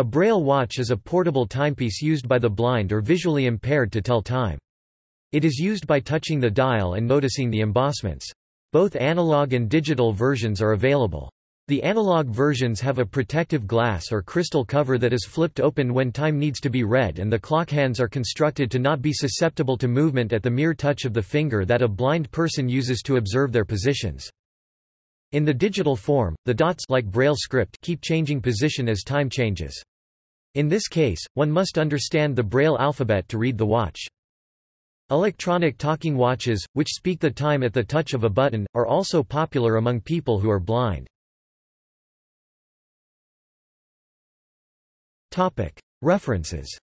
A braille watch is a portable timepiece used by the blind or visually impaired to tell time. It is used by touching the dial and noticing the embossments. Both analog and digital versions are available. The analog versions have a protective glass or crystal cover that is flipped open when time needs to be read and the clock hands are constructed to not be susceptible to movement at the mere touch of the finger that a blind person uses to observe their positions. In the digital form, the dots like Braille script keep changing position as time changes. In this case, one must understand the Braille alphabet to read the watch. Electronic talking watches, which speak the time at the touch of a button, are also popular among people who are blind. References